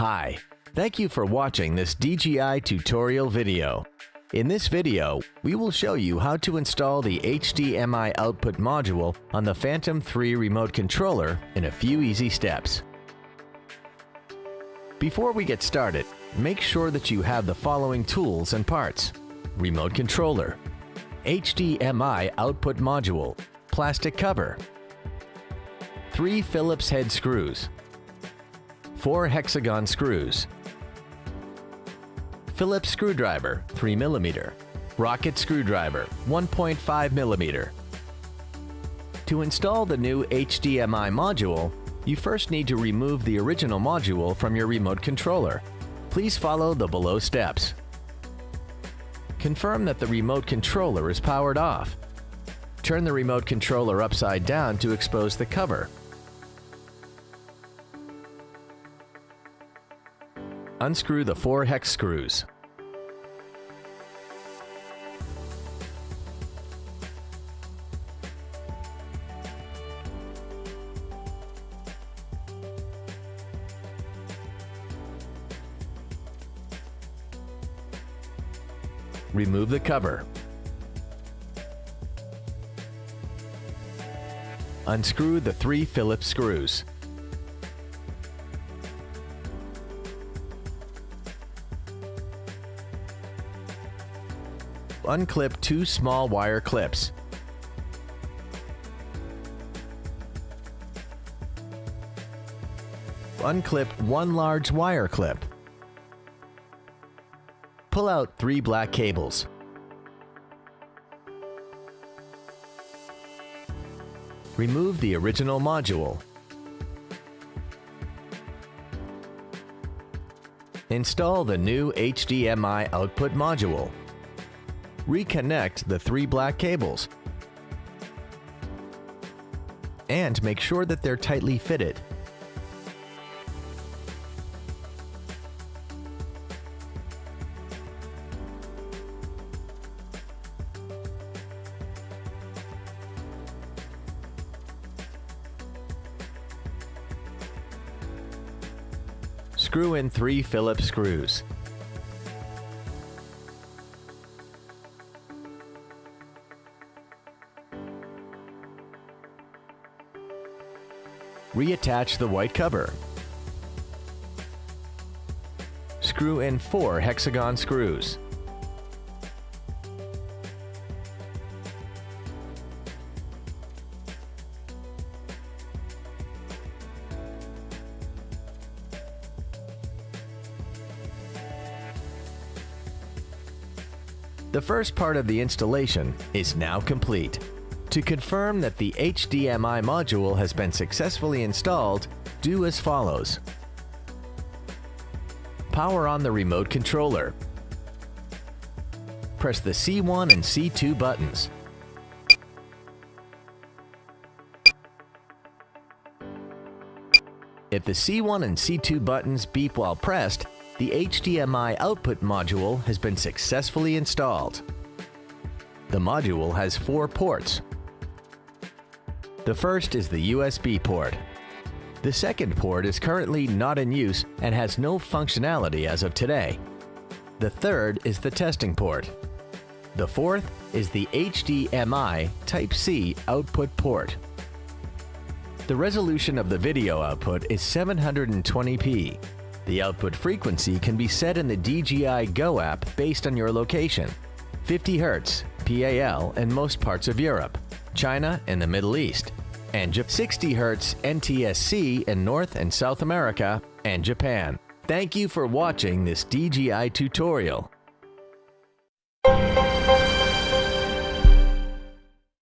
Hi, thank you for watching this DJI tutorial video. In this video, we will show you how to install the HDMI output module on the Phantom 3 remote controller in a few easy steps. Before we get started, make sure that you have the following tools and parts. Remote controller, HDMI output module, plastic cover, three Phillips head screws, four hexagon screws, Phillips screwdriver 3mm, rocket screwdriver 1.5mm. To install the new HDMI module, you first need to remove the original module from your remote controller. Please follow the below steps. Confirm that the remote controller is powered off. Turn the remote controller upside down to expose the cover. Unscrew the four hex screws. Remove the cover. Unscrew the three Phillips screws. Unclip two small wire clips. Unclip one large wire clip. Pull out three black cables. Remove the original module. Install the new HDMI output module reconnect the three black cables and make sure that they're tightly fitted. Screw in three Phillips screws. Reattach the white cover. Screw in four hexagon screws. The first part of the installation is now complete. To confirm that the HDMI module has been successfully installed, do as follows. Power on the remote controller. Press the C1 and C2 buttons. If the C1 and C2 buttons beep while pressed, the HDMI output module has been successfully installed. The module has four ports, the first is the USB port. The second port is currently not in use and has no functionality as of today. The third is the testing port. The fourth is the HDMI Type-C output port. The resolution of the video output is 720p. The output frequency can be set in the DJI Go app based on your location. 50 Hz, PAL in most parts of Europe. China, and the Middle East, and 60 Hz NTSC in North and South America and Japan. Thank you for watching this DJI tutorial.